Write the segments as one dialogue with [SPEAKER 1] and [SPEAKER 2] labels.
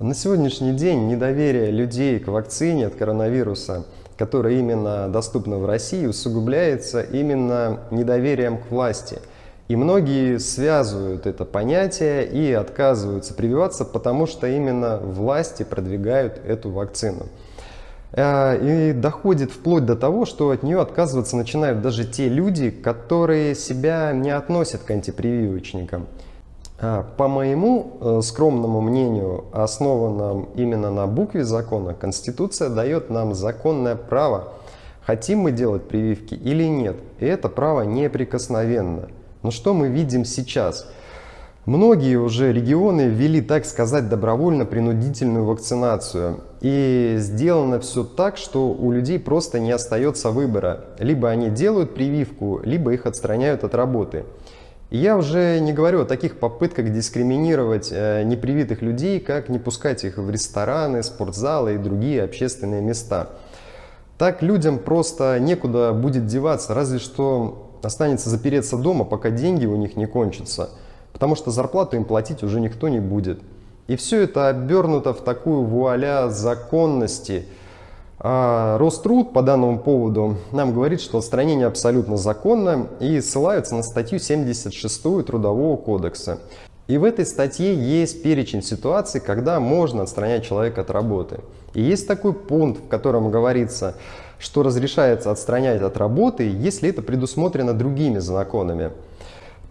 [SPEAKER 1] На сегодняшний день недоверие людей к вакцине от коронавируса, которая именно доступна в России, усугубляется именно недоверием к власти. И многие связывают это понятие и отказываются прививаться, потому что именно власти продвигают эту вакцину. Э, и доходит вплоть до того, что от нее отказываться начинают даже те люди, которые себя не относят к антипрививочникам. А, по моему э, скромному мнению, основанном именно на букве закона, Конституция дает нам законное право, хотим мы делать прививки или нет. И это право неприкосновенно. Но что мы видим сейчас? Многие уже регионы ввели, так сказать, добровольно-принудительную вакцинацию. И сделано все так, что у людей просто не остается выбора. Либо они делают прививку, либо их отстраняют от работы. Я уже не говорю о таких попытках дискриминировать э, непривитых людей, как не пускать их в рестораны, спортзалы и другие общественные места. Так людям просто некуда будет деваться, разве что останется запереться дома, пока деньги у них не кончатся, потому что зарплату им платить уже никто не будет. И все это обернуто в такую вуаля законности – а Роструд по данному поводу нам говорит, что отстранение абсолютно законно и ссылаются на статью 76 Трудового кодекса. И в этой статье есть перечень ситуаций, когда можно отстранять человека от работы. И есть такой пункт, в котором говорится, что разрешается отстранять от работы, если это предусмотрено другими законами.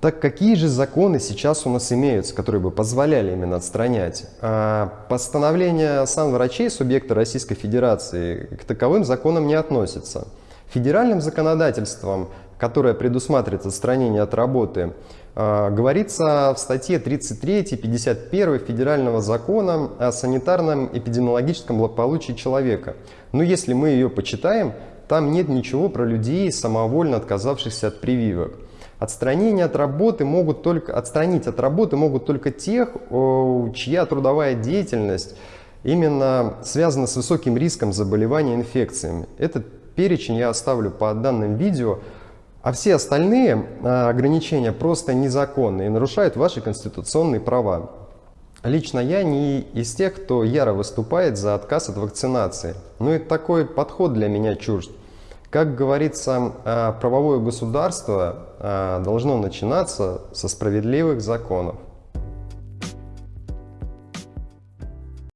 [SPEAKER 1] Так какие же законы сейчас у нас имеются, которые бы позволяли именно отстранять? А постановление сам врачей субъекта Российской Федерации к таковым законам не относится. Федеральным законодательством, которое предусматривает отстранение от работы, а, говорится в статье 33 51 Федерального закона о санитарном эпидемиологическом благополучии человека. Но если мы ее почитаем, там нет ничего про людей, самовольно отказавшихся от прививок. Отстранение от работы могут только, отстранить от работы могут только тех, чья трудовая деятельность именно связана с высоким риском заболевания инфекциями. Этот перечень я оставлю по данным видео, а все остальные а, ограничения просто незаконны и нарушают ваши конституционные права. Лично я не из тех, кто яро выступает за отказ от вакцинации. Но и такой подход для меня чужд. Как говорится, а, правовое государство а, должно начинаться со справедливых законов.